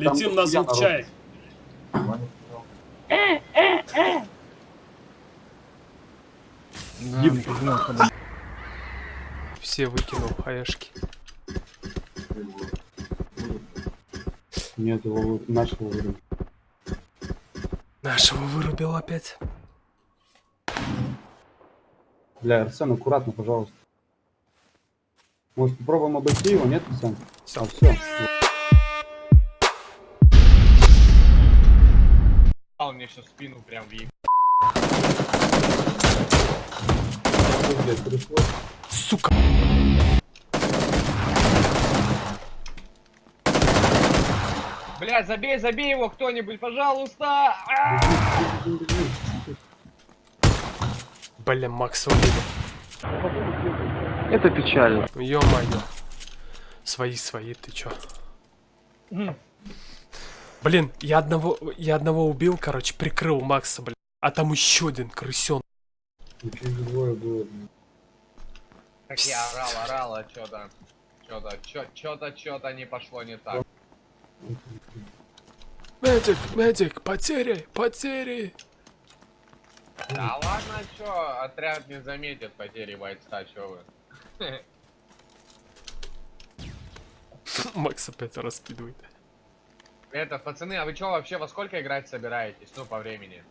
Летим на звук чаек. Все выкинул хаешки. Нет, его нашего вырубили. Нашего вырубил опять. Бля, Арсен, аккуратно, пожалуйста. Может, попробуем обойти его, нет, Арсен? Всё. А, все. Он мне сейчас спину прям въеб. Сука. Бля, забей, забей его кто-нибудь, пожалуйста! А! Бля, Макс. Это печально. Ё-моё. Свои, свои, ты чё? Блин, я одного, я одного убил, короче, прикрыл Макса, блин. А там еще один крысен. Двое было. Как я орал, орал, а чё-то... Чё-то, чё- чё-то, чё-то не пошло не так. Медик, медик, потери, потери. Да ладно, чё, отряд не заметит потери бойца, чё вы. Макс опять раскидывает. Это, пацаны, а вы чё вообще во сколько играть собираетесь? Ну, по времени.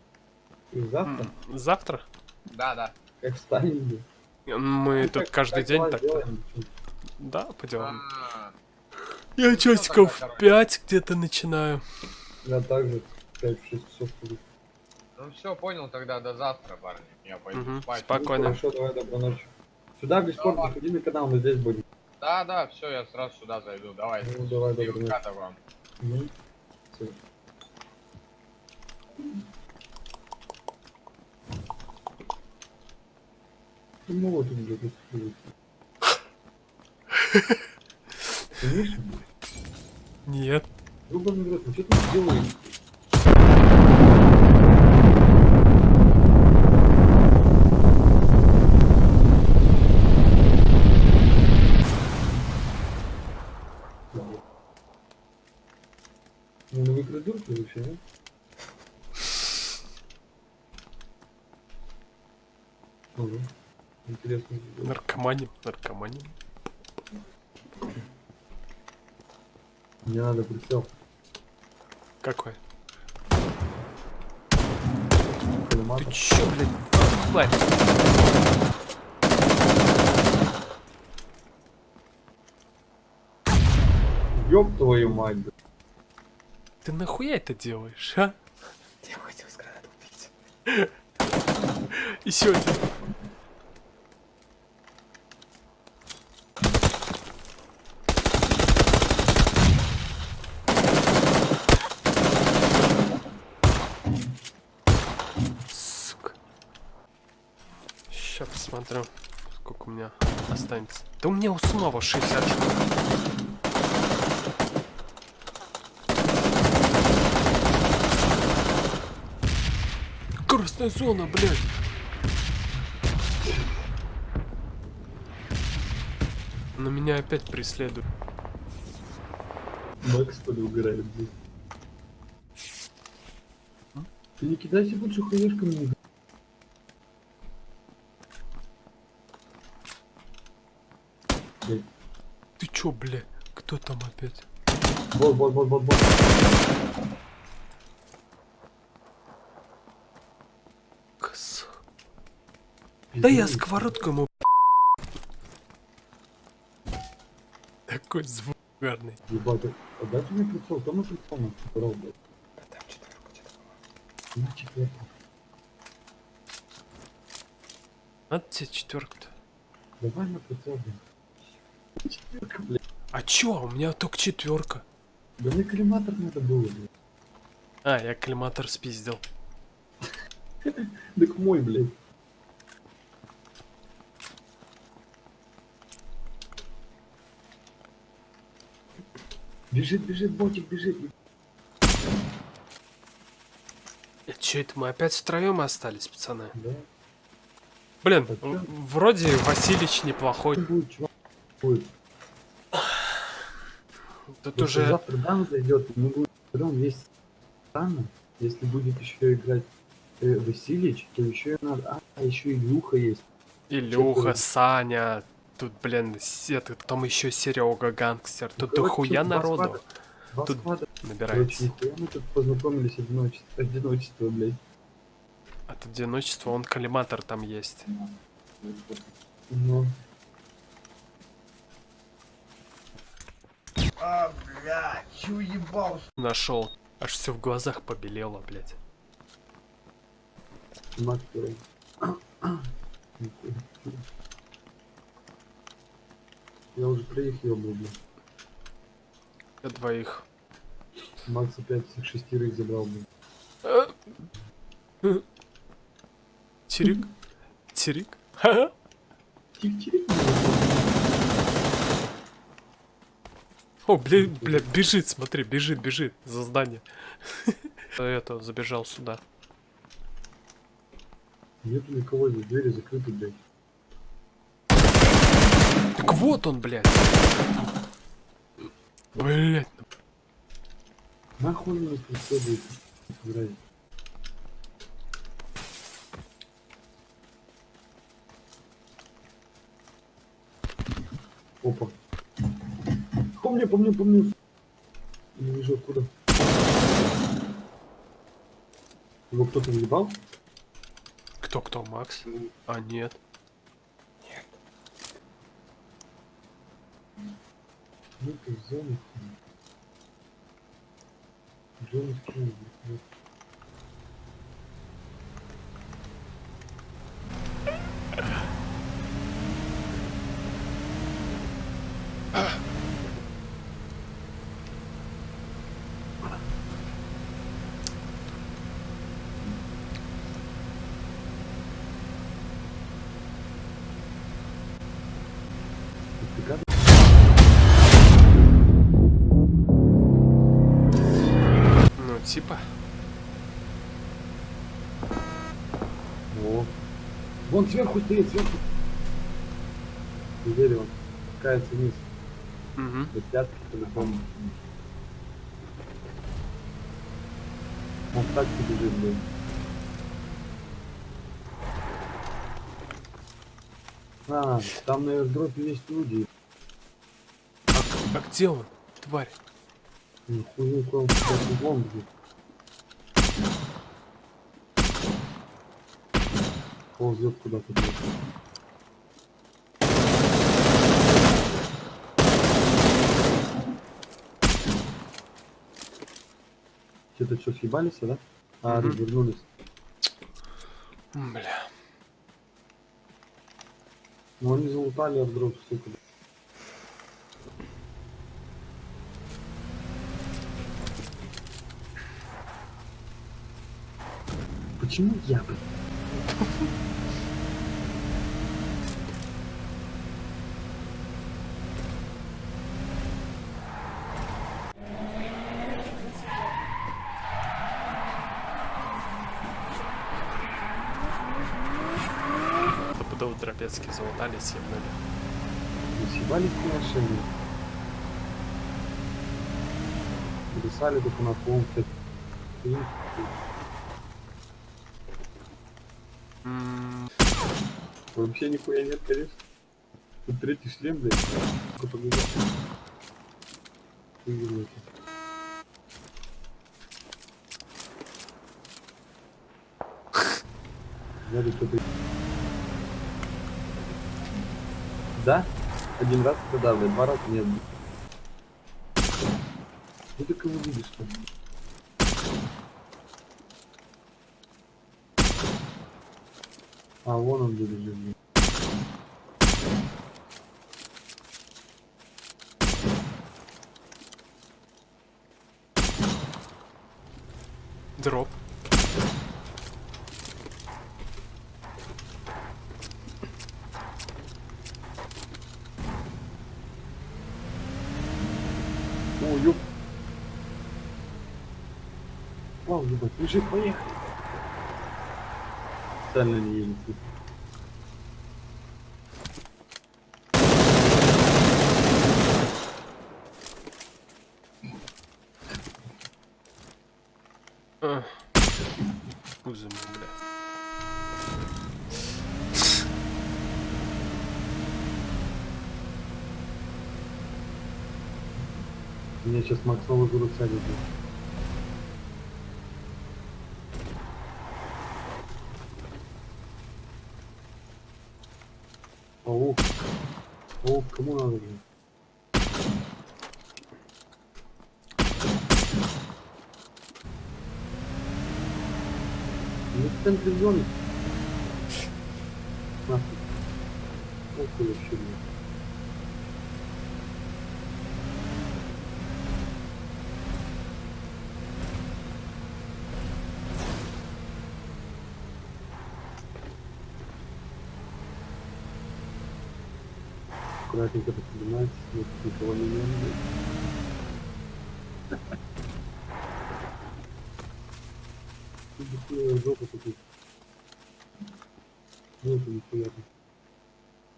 И завтра, М, Завтра? Да, да. как встанем, блин. Мы Ну, тут как- каждый как день так делаем. Да, по делам. А, Я часиков тогда, в 5 где-то начинаю. Я также 5-6 часов буду. Ну все, понял тогда, до завтра, парни. Я пойду Мгм, спать. спокойно. Хорошо, давай, доброй ночи. Сюда в Дискорд заходи на канал, мы здесь будем. Да, да, все, я сразу сюда зайду. Давай. Ну, давай, доброй ночи. Вам. Мгм. Всё. Ну вот он. Конечно, Нет. В рот, ну что ты делаешь? Ну, вы придурки вообще, нет? Ага. Интересно. Наркоманим, наркоманим. Мне надо прицел. Какой? Ты чё, блядь? Тварь. Ёб твою мать, блядь. Ты нахуя это делаешь, а? Я хотел с гранату убить. Еще один. Сука. Сейчас посмотрю, сколько у меня останется. Да у меня самого 60 штук. Красная зона, блядь. Но меня опять преследуют. Макс что ли угорает, блядь. Ты не кидайся лучше хаешками не Блядь. Ты чё, бля? Кто там опять? Вот, вот, вот, вот, вот. Кс. Да я сковородку ему. Такой звук угарный. Ебать, а дайте мне прицел, там и прицел на здорово, блядь. Да там четверка была. На четвертом. Надо тебе четверку-то. Давай на прицел, блядь. Четверка, блядь. А чё? У меня только четверка. Да мне коллиматор надо было, блядь. А, я коллиматор спиздил. Так мой, блядь. Бежит, бежит, ботик бежит. И чё это мы опять втроем остались, пацаны? Да. Блин, А вроде Василич неплохой. Будет. Тут Если уже завтра дан зайдет, мы будем есть странно, если будет еще играть э, Васильевич, то еще и надо... А, еще Илюха есть. Илюха? Саня, тут, блин, этот, там еще Серега гангстер. Тут Короче, дохуя народу склада. Два Тут склада. Короче, набирается. нихуя мы тут познакомились одиночество, одиночество, блядь. От одиночества он коллиматор там есть. Ну, А, бля, чё ебал? Нашел. Аж все в глазах побелело, блядь. Нихуя. Я уже проехал, был, блядь. Для двоих. Макс опять всех шестерых забрал, блядь. Тирик? Тирик? Ха-ха. Тих-тих. О, блядь, блядь, бежит, смотри, бежит, бежит за здание. Это, забежал сюда. Нету никого здесь, двери закрыты, блядь. Так вот он, блядь. Блядь. Нахуй он меня преследует? Блядь. Опа. По мне, по мне, по мне. Не вижу откуда. Его кто-то въебал? Кто-кто, Макс? А, нет. Ну ты в зоне. В зоне Вон сверху стоит, сверху. Неделю он спускается вниз. Угу. Пятки по-любому. Он так бежит, блин. А, там на airdropе есть люди. А, а где он, тварь? Нихуя, он сейчас углом бежит. Ползет куда-то. Что-то что, съебались, да? А, Мгм. развернулись. Бля. Ну они залутали airdrop, сука. Почему я, блин? Стопудово Дробецкий залутали, съебнули. Мы съебались на машине. Писали только на М, Вообще нихуя нет, конечно. Тут третий шлем, блядь. Надо кто-то... Да? Один раз это да, блядь, два раза нет. Ну ты кого видишь А, вон он где лежит. Дроп. О, ёп. Вау, ебать, лежит, поехали. Специально не едет. А. Пузо ему, бля. Сейчас Макс Новый год садит. Паук, кому надо, блин? Ну, в центре зоны. Нахуй. Похуй вообще, Аккуратненько поднимается, смотрит, никого не жопа такой. Нету нихуя тут.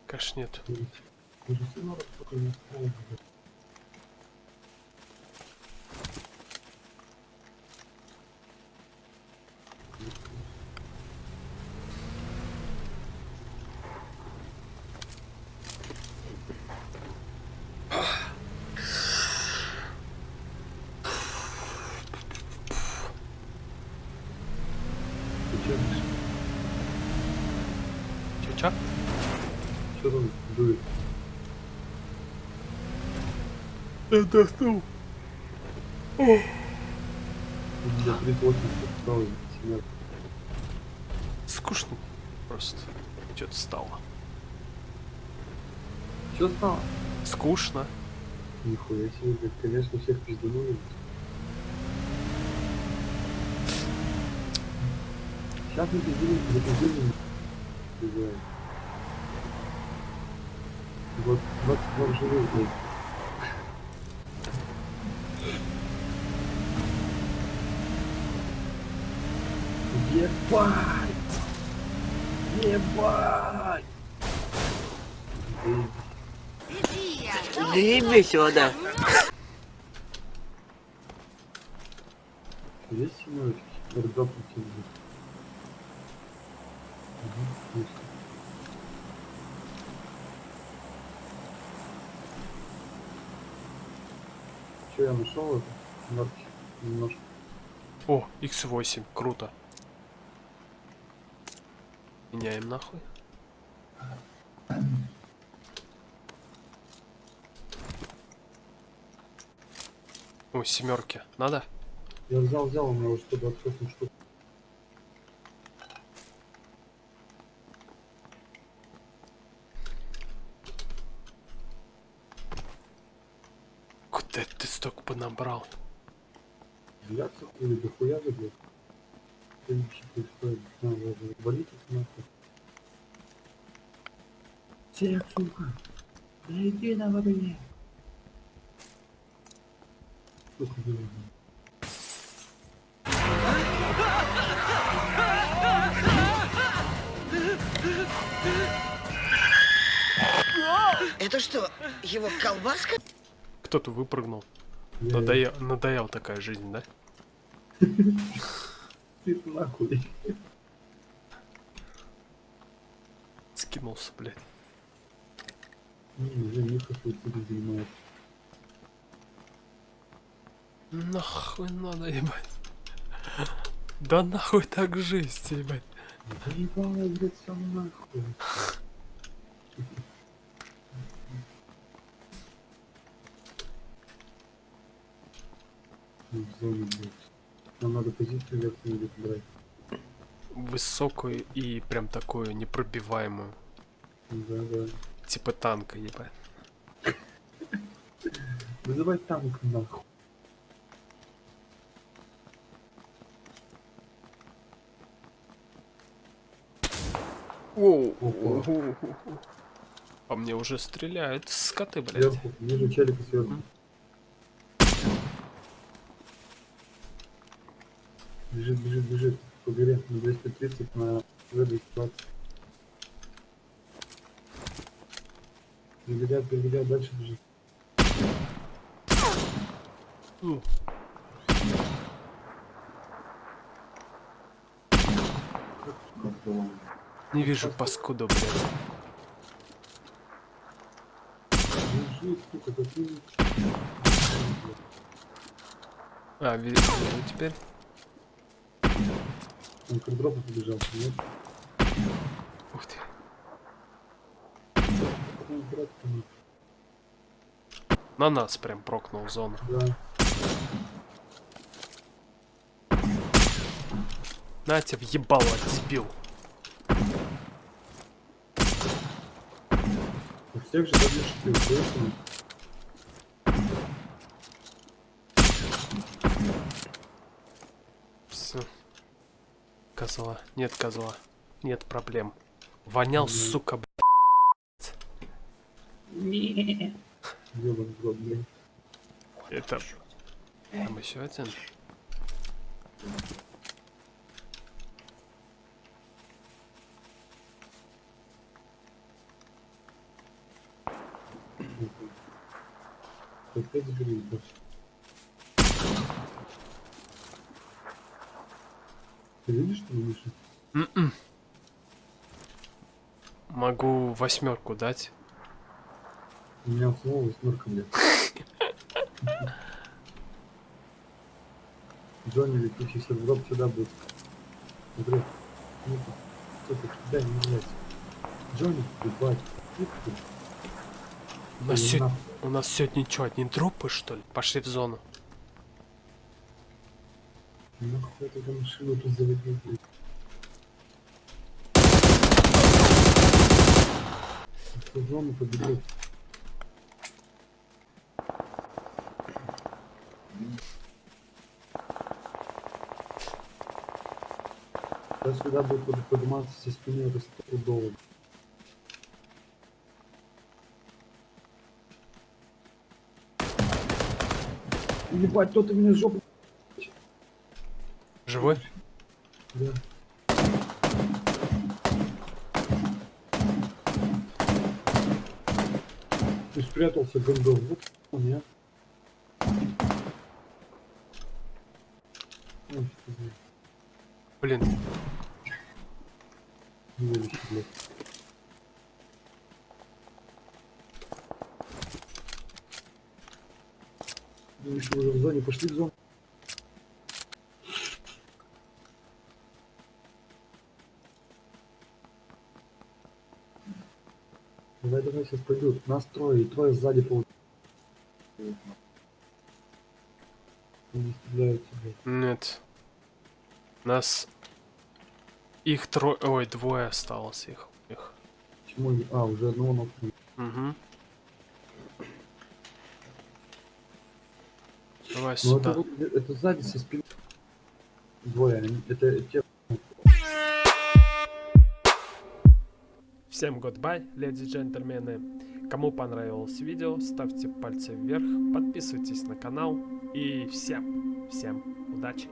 Конечно нет. Даже семерок только чё, Чё-чё? чё там дует? Отдохнул. У меня 38 стало семерка. Скучно. Просто. Что-то стало. Чё стало? Скучно. Нихуя себе, конечно, всех пизданули. Сейчас мы пиздили, запиздили. Пиздаем. Вот 22 живых, блядь. Ебать! Ебать! Заебись сюда. Есть семерочки? Тебе. Угу, есть. Че я нашел это? Марки. Немножко. О, X8. Круто. Меняем нахуй. О, семерки. Надо? Я взял, взял, у меня уже 128 штук. Куда ты столько понабрал? Взяться хули, да хуя же, блядь. Что вообще происходит? Надо даже валить их нахуй. Всех, сука! Да иди на мне! Сука, блядь. Это что, его колбаска? Кто-то выпрыгнул. Надоел, надоел такая жизнь, да? Ты нахуй. Скинулся, блядь. Не. Нахуй надо, ебать. Да нахуй так жизнь, ебать. Заебало, блядь, всё нахуй. Ну, в зоне, блядь. Нам надо позицию верхнюю брать. Высокую и прям такую непробиваемую. Да, да. Типа танка, ебать. Вызывай танк нахуй. Оу. По мне уже стреляют скоты, блядь. Сверху, вижу челика сверху. Бежит, бежит, бежит. По горе на 230 на В220. Перебегает, перебегает, дальше бежит. Не вижу паскуду, блядь. А, ви- вижу теперь. Он к дропу побежал, нет? Ух ты. На нас прям прокнул зону. Да. На тебя въебало сбил. У всех же поэтому... Все. Козла. Нет козла. Нет проблем. Вонял, сука, блядь. Блин. Это... Там еще один. Опять забери, Ты видишь, что ли, Миша? М-м. Могу восьмерку дать. У меня снова восьмерка, блядь. Джонни, летучий сервер сюда будет. Смотри. Ну-ка. Сука, дай мне блядь. Джонни, ебать. Ты. У нас, нахуй. у нас сегодня что, одни дропы, что ли? Пошли в зону. Нахуй тогда машину тут. В зону победил. Я сюда будет под- подниматься со спины это стопудово. Ебать, кто-то меня жопу... Живой? Да. Ты спрятался, гондон. Вот он, я. Блин, блядь. Ну, еще уже в зоне, пошли в зону. Давай, давай, сейчас пойдут. Нас трое, и трое сзади по... Они стреляются, блядь. нет. Нас... Их трое... Ой, двое осталось их. их. Почему они... А, уже одного нокнули. Угу. Давай Ну сюда. это, это сзади со спины. Двое, это те... Всем goodbye, леди и джентльмены. Кому понравилось видео, ставьте пальцы вверх, подписывайтесь на канал и всем, всем удачи.